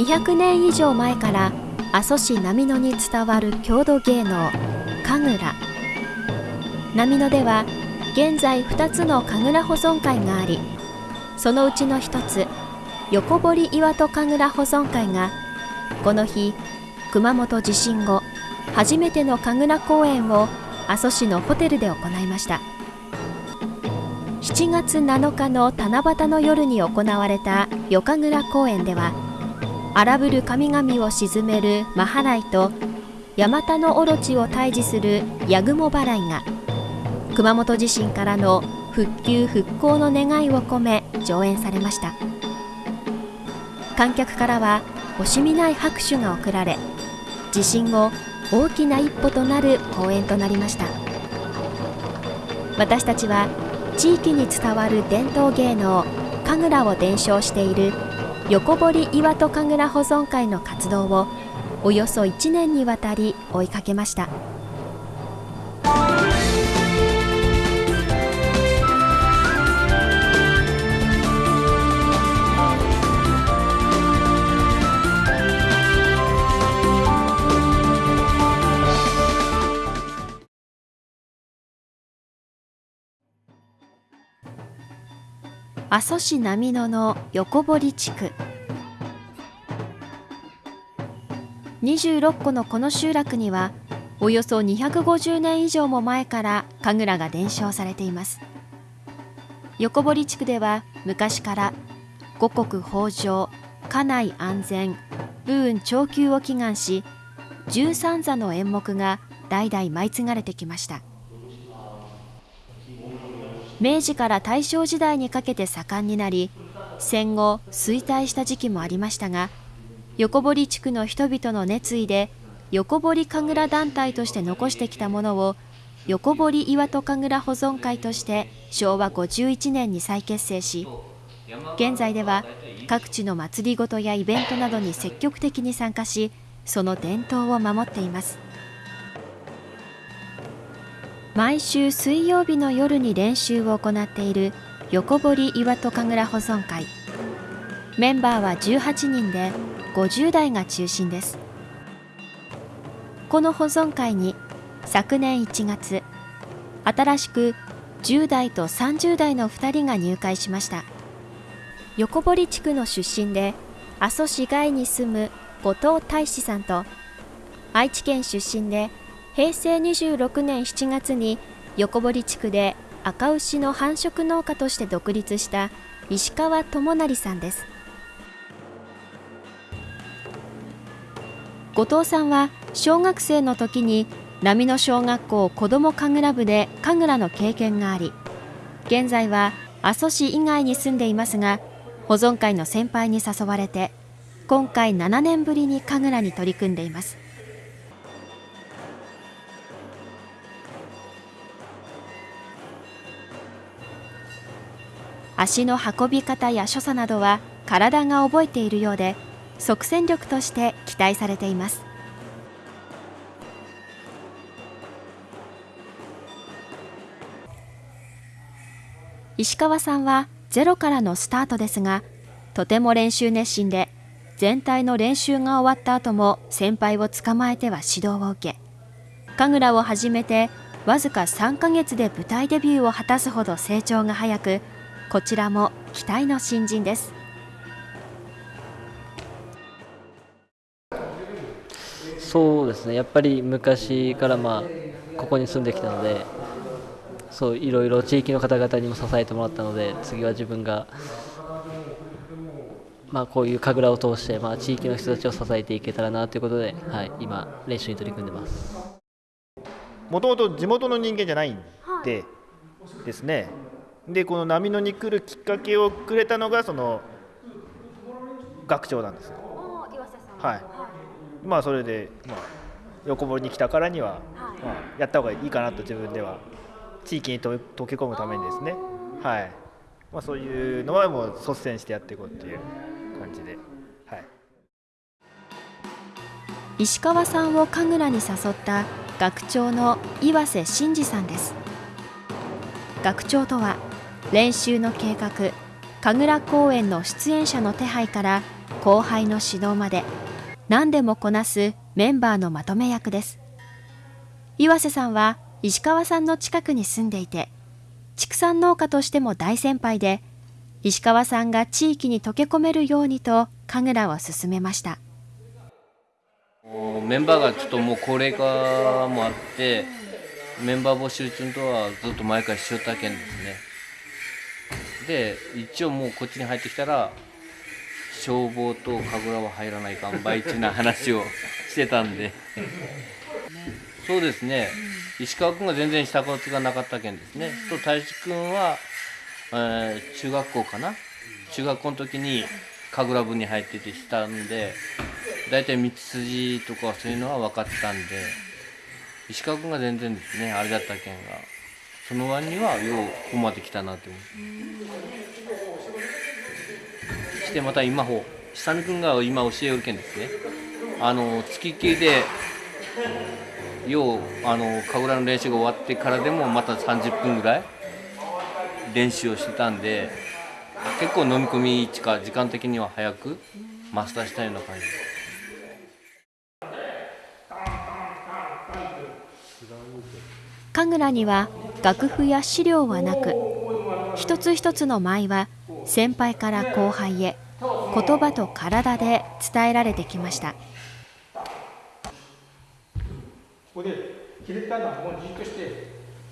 200年以上前から阿蘇市波野に伝わる郷土芸能神楽。波野では現在2つの神楽保存会がありそのうちの1つ横堀岩戸神楽保存会がこの日熊本地震後初めての神楽公演を阿蘇市のホテルで行いました。7月7日の七夕の夜に行われた夜神楽公演では荒ぶる神々を鎮めるマハライとヤマタノオロチを退治するヤグモ払いが熊本地震からの復旧復興の願いを込め上演されました。観客からは惜しみない拍手が送られ地震後大きな一歩となる公演となりました。私たちは地域に伝わる伝統芸能神楽を伝承している横堀岩戸神楽保存会の活動をおよそ1年にわたり追いかけました。阿蘇市波野の横堀地区。26個のこの集落にはおよそ250年以上も前から神楽が伝承されています。横堀地区では昔から五穀豊穣家内安全武運長久を祈願し13座の演目が代々舞い継がれてきました。明治から大正時代にかけて盛んになり戦後衰退した時期もありましたが横堀地区の人々の熱意で横堀神楽団体として残してきたものを横堀岩戸神楽保存会として昭和51年に再結成し現在では各地の祭りごとやイベントなどに積極的に参加しその伝統を守っています。毎週水曜日の夜に練習を行っている横堀岩戸神楽保存会。メンバーは18人で50代が中心です。この保存会に昨年1月新しく10代と30代の2人が入会しました。横堀地区の出身で阿蘇市外に住む後藤大志さんと愛知県出身で平成26年7月に横堀地区で赤牛の繁殖農家として独立した石川智成さんです。後藤さんは小学生の時に波の小学校子ども神楽部で神楽の経験があり現在は阿蘇市以外に住んでいますが保存会の先輩に誘われて今回7年ぶりに神楽に取り組んでいます。足の運び方や所作などは体が覚えているようで即戦力として期待されています。石川さんはゼロからのスタートですがとても練習熱心で全体の練習が終わった後も先輩を捕まえては指導を受け神楽を始めてわずか3ヶ月で舞台デビューを果たすほど成長が早くこちらも期待の新人です。そうですね。やっぱり昔からまあここに住んできたのでそういろいろ地域の方々にも支えてもらったので次は自分がまあ、こういう神楽を通して、まあ、地域の人たちを支えていけたらなということで、はい、今、練習に取り組んでます。もともと地元の人間じゃないんでですね、でこの波野に来るきっかけをくれたのがその学長なんですよ。はい。まあそれで、まあ、横堀に来たからには、まあ、やった方がいいかなと自分では地域に溶け込むためにですね。はい。まあそういうのはもう率先してやっていこうっていう感じで。はい。石川さんを神楽に誘った学長の岩瀬真嗣さんです。学長とは練習の計画神楽公演の出演者の手配から後輩の指導まで何でもこなすメンバーのまとめ役です。岩瀬さんは石川さんの近くに住んでいて畜産農家としても大先輩で石川さんが地域に溶け込めるようにと神楽を進めました。メンバーがちょっともう高齢化もあってメンバー募集中とはずっと毎回しよったけんですね。で一応もうこっちに入ってきたら消防と神楽は入らないかんばいちな話をしてたんで。そうですね、石川君が全然したことがなかったけんですね、と太一君は、えー、中学校かな？中学校の時に神楽部に入っててしたんで大体道筋とかそういうのは分かってたんで石川君が全然ですねあれだったけんが。その割にはようここまで来たなって思ってしてまた今ほ久美君が今教えるけんですねあの月系でようあの神楽の練習が終わってからでもまた30分ぐらい練習をしてたんで結構飲み込み時間的には早くマスターしたような感じです。神楽には楽譜や資料はなく一つ一つの舞は先輩から後輩へ言葉と体で伝えられてきました。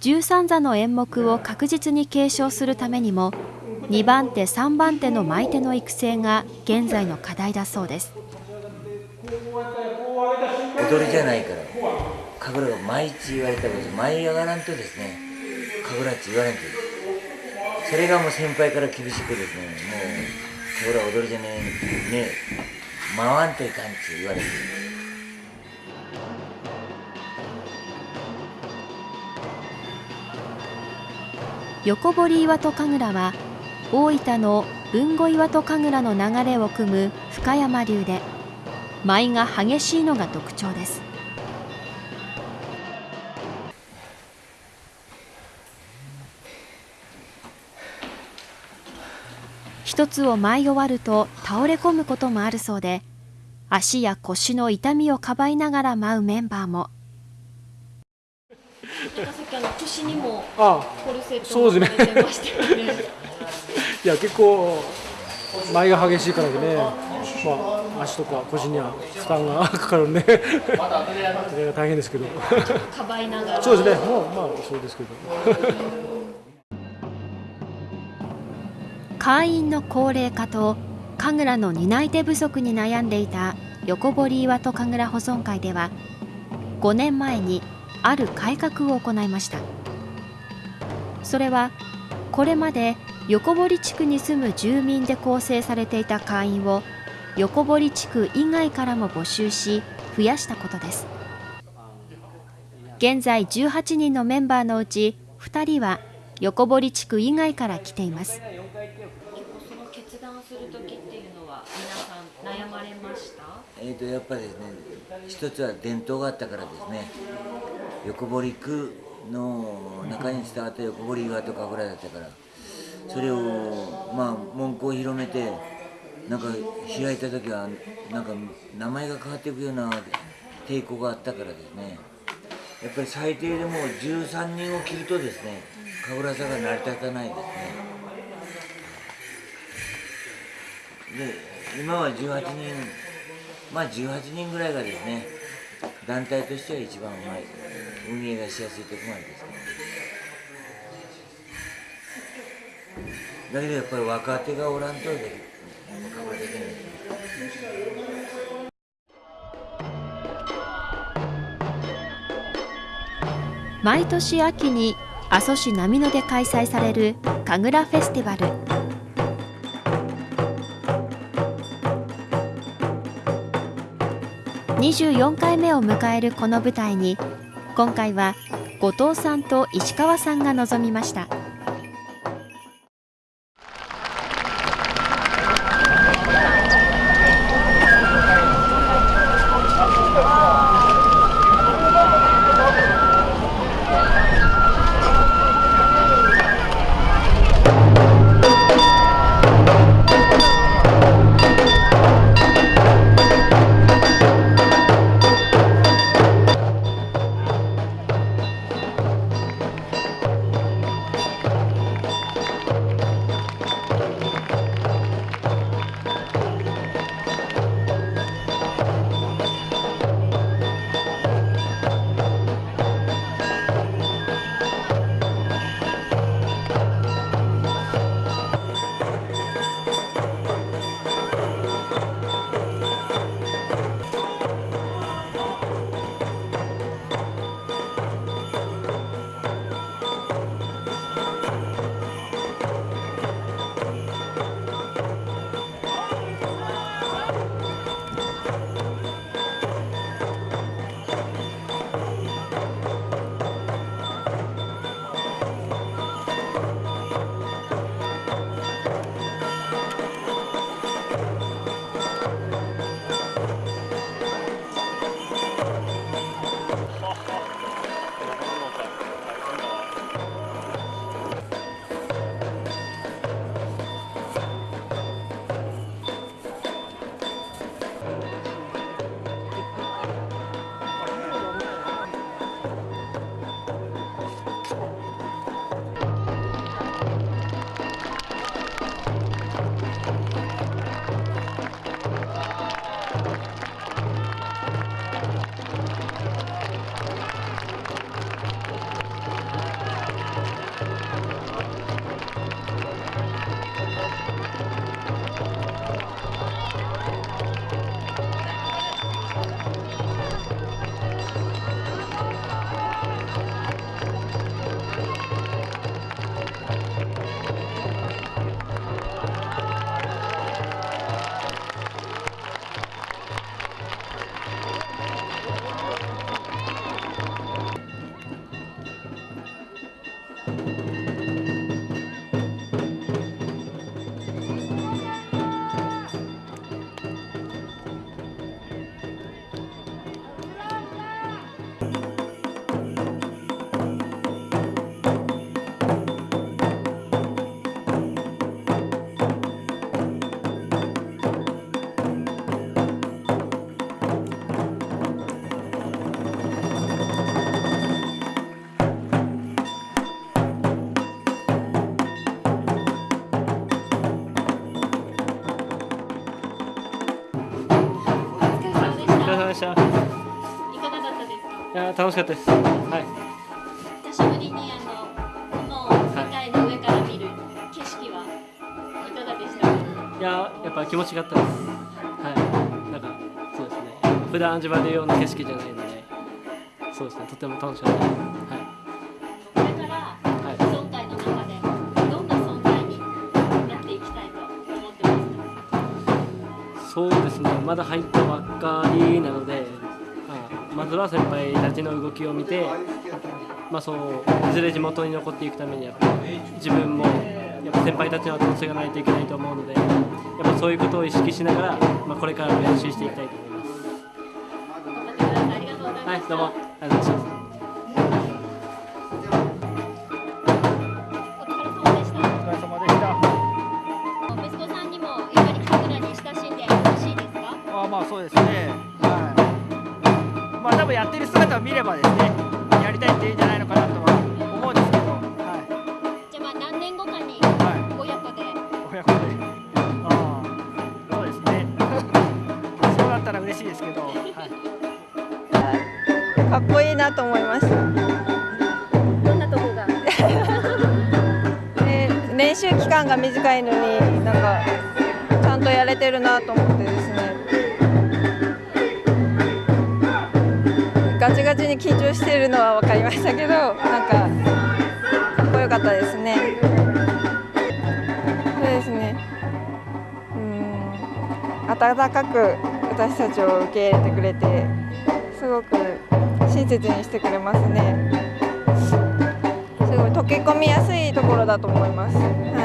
十三座の演目を確実に継承するためにも2番手3番手の舞手の育成が現在の課題だそうです。踊りじゃないから神楽が毎日言われたこと舞い上がらんとですね神楽って言われんとそれがもう先輩から厳しくですねもう神楽踊りじゃねえね回わんといかんって言われて横堀岩戸神楽は大分の豊後岩戸神楽の流れを組む深山流で舞が激しいのが特徴です。一つを舞い終わると倒れ込むこともあるそうで足や腰の痛みをかばいながら舞うメンバーも。なんかさっきあの腰にもコルセットがされてましたよね。いや結構舞が激しいからでね、まあ、足とか腰には負担がかかるんで。大変ですけど。かばいながら。そうですね。もうまあそうですけど会員の高齢化と神楽の担い手不足に悩んでいた横堀岩戸神楽保存会では5年前にある改革を行いました。それはこれまで横堀地区に住む住民で構成されていた会員を横堀地区以外からも募集し増やしたことです。現在18人のメンバーのうち2人は横堀地区以外から来ています。する時っていうのは皆さん悩まれました？えーとやっぱりですね一つは伝統があったからですね。横堀区の中に伝わった横堀岩とかぐらいだったからそれをまあ文句を広めてなんか開いた時はなんか名前が変わっていくような抵抗があったからですね。やっぱり最低でも13人を切るとですね神楽座が成り立たないですね。今は18人まあ18人ぐらいがですね団体としては一番うまい運営がしやすいところまでですねだけどやっぱり若手がおらんとでカバーできない。毎年秋に阿蘇市波野で開催される神楽フェスティバル。24回目を迎えるこの舞台に今回は後藤さんと石川さんが臨みました。した。いかがだったですか？いや楽しかったです。はい。久しぶりにあの雲を世界の上から見る景色はいかがでした？いややっぱ気持ちがあったです。はい。なんかそうですね。普段味わえるような景色じゃないのでそうですね。とても楽しかったです。はい。そうですねまだ入ったばっかりなので、まあ、まずは先輩たちの動きを見て、まあ、そういずれ地元に残っていくためにやっぱ自分もやっぱ先輩たちの後押しがないといけないと思うのでやっぱそういうことを意識しながら、まあ、これからも練習していきたいと思います。はい、どうもありがとうございます。まあそうですね。はい。まあ多分やってる姿を見ればですねやりたいって言うんじゃないのかなとは思うんですけど。はじゃあまあ何年後かにいはい。親子で。親子で。ああそうですね。そうだったら嬉しいですけど。はい。かっこいいなと思いました。どんなとこが？で練習期間が短いのになんかちゃんとやれてるなと思ってですねガチガチに緊張してるのは分かりましたけどなんかかっこよかったですね。そうですね。うん。温かく私たちを受け入れてくれてすごく親切にしてくれますね。すごい溶け込みやすいところだと思います。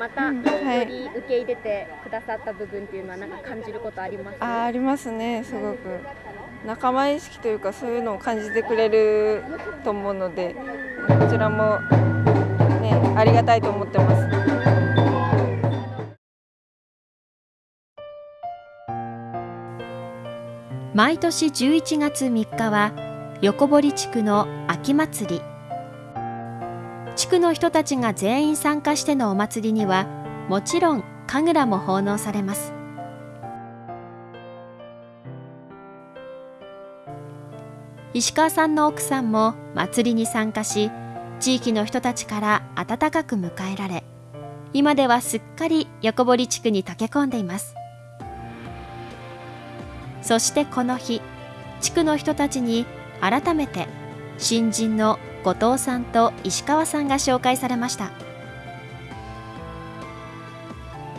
またよはい。り受け入れてくださった部分っていうのはなんか感じることあります？い、あーありますね、すごく。仲間意識というかそういうのを感じてくれると思うので、こちらもねありがたいと思ってます。毎年11月3日は横堀地区の秋祭り地区の人たちが全員参加してのお祭りにはもちろん神楽も奉納されます。石川さんの奥さんも祭りに参加し地域の人たちから温かく迎えられ今ではすっかり横堀地区に溶け込んでいます。そしてこの日地区の人たちに改めて新人の後藤さんと石川さんが紹介されました。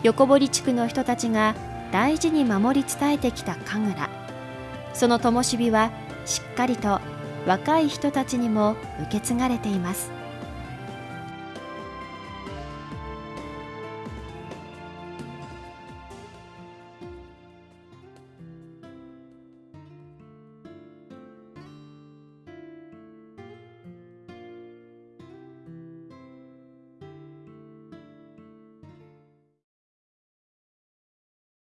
横堀地区の人たちが大事に守り伝えてきた神楽。その灯火はしっかりと若い人たちにも受け継がれています。